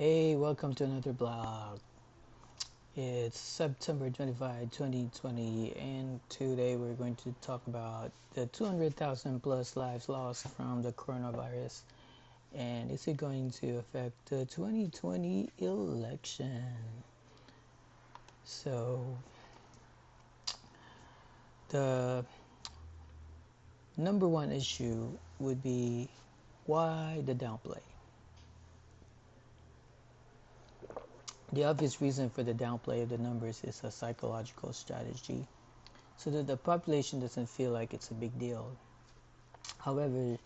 Hey, welcome to another blog. It's September 25, 2020, and today we're going to talk about the 200,000 plus lives lost from the coronavirus and is it going to affect the 2020 election? So, the number one issue would be why the downplay? The obvious reason for the downplay of the numbers is a psychological strategy so that the population doesn't feel like it's a big deal. However,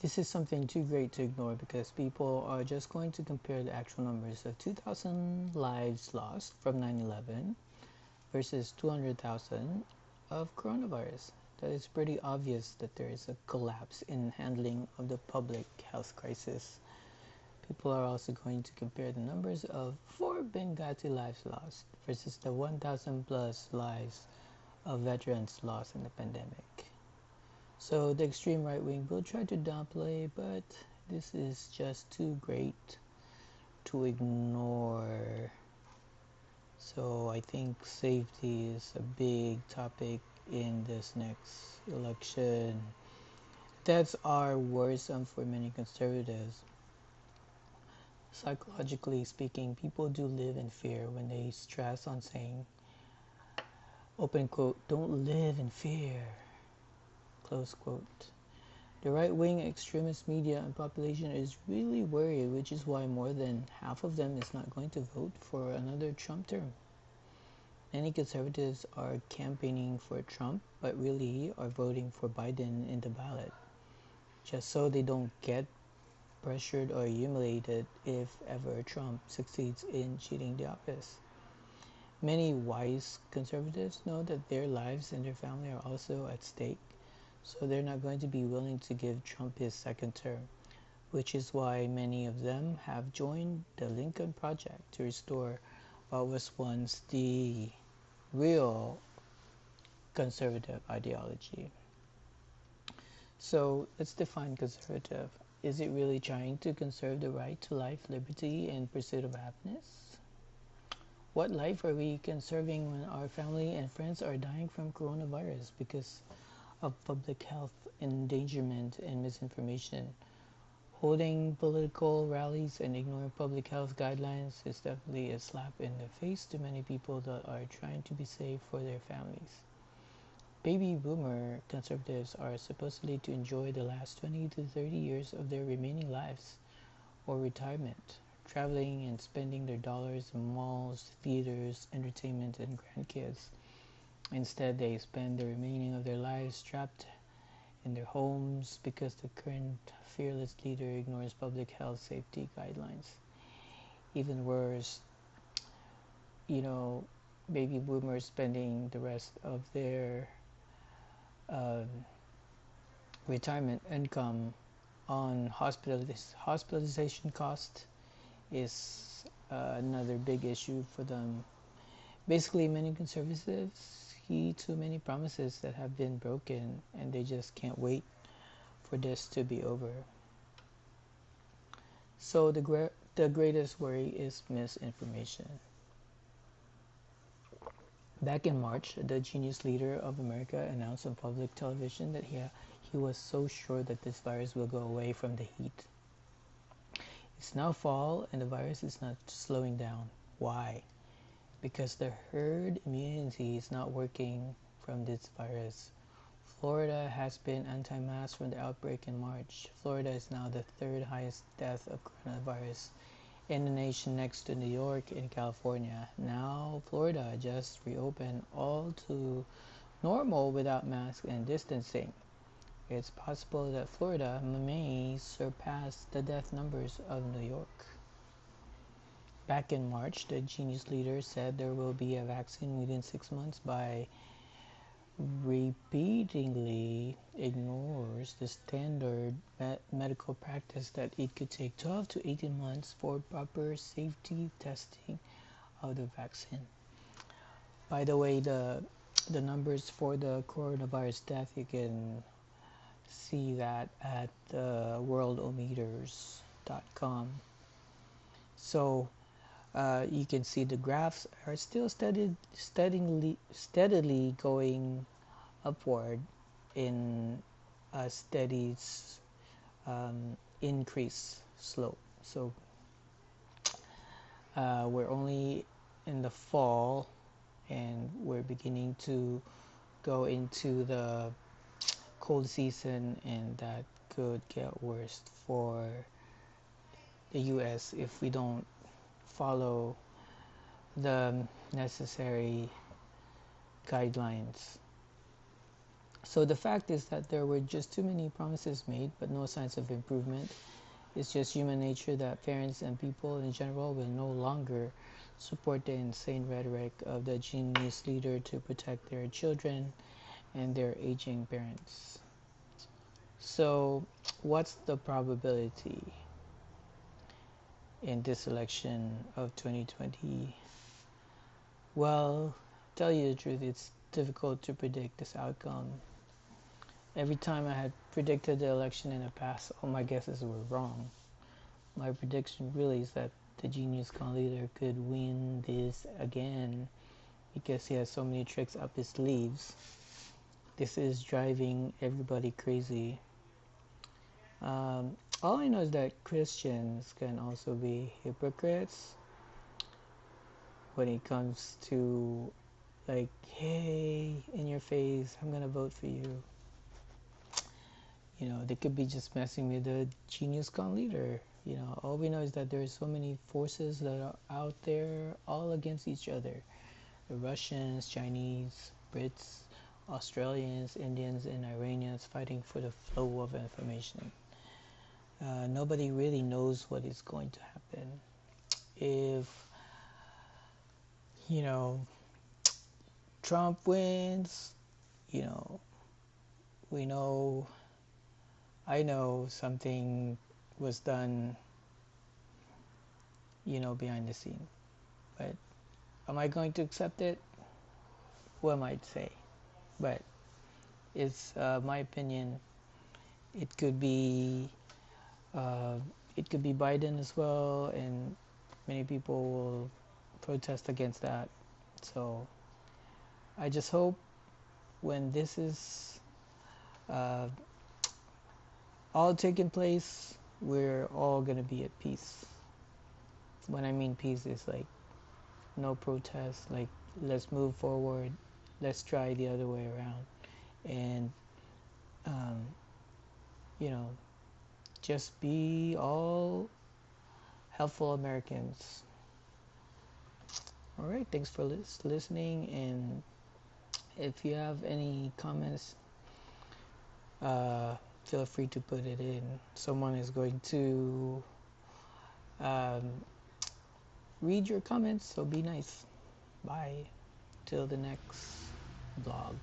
this is something too great to ignore because people are just going to compare the actual numbers of 2,000 lives lost from 9 11 versus 200,000 of coronavirus. That is pretty obvious that there is a collapse in handling of the public health crisis People are also going to compare the numbers of four Benghazi lives lost versus the 1,000 plus lives of veterans lost in the pandemic. So the extreme right wing will try to downplay, but this is just too great to ignore. So I think safety is a big topic in this next election. Deaths are worrisome for many conservatives Psychologically speaking, people do live in fear when they stress on saying, open quote, don't live in fear, close quote. The right wing extremist media and population is really worried, which is why more than half of them is not going to vote for another Trump term. Many conservatives are campaigning for Trump, but really are voting for Biden in the ballot, just so they don't get pressured or humiliated if ever Trump succeeds in cheating the office. Many wise conservatives know that their lives and their family are also at stake, so they're not going to be willing to give Trump his second term, which is why many of them have joined the Lincoln Project to restore what was once the real conservative ideology. So let's define conservative. Is it really trying to conserve the right to life, liberty, and pursuit of happiness? What life are we conserving when our family and friends are dying from coronavirus because of public health endangerment and misinformation? Holding political rallies and ignoring public health guidelines is definitely a slap in the face to many people that are trying to be safe for their families. Baby boomer conservatives are supposedly to enjoy the last 20 to 30 years of their remaining lives or retirement, traveling and spending their dollars in malls, theaters, entertainment, and grandkids. Instead, they spend the remaining of their lives trapped in their homes because the current fearless leader ignores public health safety guidelines. Even worse, you know, baby boomers spending the rest of their uh, retirement income on hospitalis- hospitalization cost is uh, another big issue for them. Basically, many conservatives heed too many promises that have been broken and they just can't wait for this to be over. So, the, gra- the greatest worry is misinformation. Back in March, the genius leader of America announced on public television that he, he was so sure that this virus will go away from the heat. It's now fall and the virus is not slowing down. Why? Because the herd immunity is not working from this virus. Florida has been anti-mask from the outbreak in March. Florida is now the third highest death of coronavirus in the nation next to New York and California. Now, Florida just reopened all to normal without masks and distancing. It's possible that Florida may surpass the death numbers of New York. Back in March, the genius leader said there will be a vaccine within six months by repeatedly ignores the standard me- medical practice that it could take 12 to 18 months for proper safety testing of the vaccine. By the way, the the numbers for the coronavirus death you can see that at uh, worldometers.com. So uh, you can see the graphs are still steadily, steadily going upward in a steady um, increase slope. So uh, we're only in the fall and we're beginning to go into the cold season and that could get worse for the US if we don't follow the necessary guidelines. So the fact is that there were just too many promises made but no signs of improvement. It's just human nature that parents and people in general will no longer support the insane rhetoric of the genius leader to protect their children and their aging parents. So, what's the probability in this election of 2020? Well, tell you the truth, it's difficult to predict this outcome. Every time I had predicted the election in the past, all my guesses were wrong. My prediction really is that the genius con leader could win this again because he has so many tricks up his sleeves. This is driving everybody crazy. Um, all I know is that Christians can also be hypocrites when it comes to like, hey, in your face, I'm gonna vote for you. You know, they could be just messing with the genius con leader. You know, all we know is that there's so many forces that are out there all against each other. The Russians, Chinese, Brits, Australians, Indians, and Iranians fighting for the flow of information. Uh, nobody really knows what is going to happen. If, you know, Trump wins, you know, we know, I know something was done, you know, behind the scene. But am I going to accept it? Who am I to say? But it's uh, my opinion. It could be, uh, it could be Biden as well, and many people will protest against that. So I just hope when this is uh, all taking place, we're all going to be at peace. When I mean peace, is like no protest, like let's move forward, let's try the other way around. And, um, you know, just be all helpful Americans. All right, thanks for lis- listening. And if you have any comments, uh, feel free to put it in. Someone is going to um, read your comments, so be nice. Bye. Till the next vlog.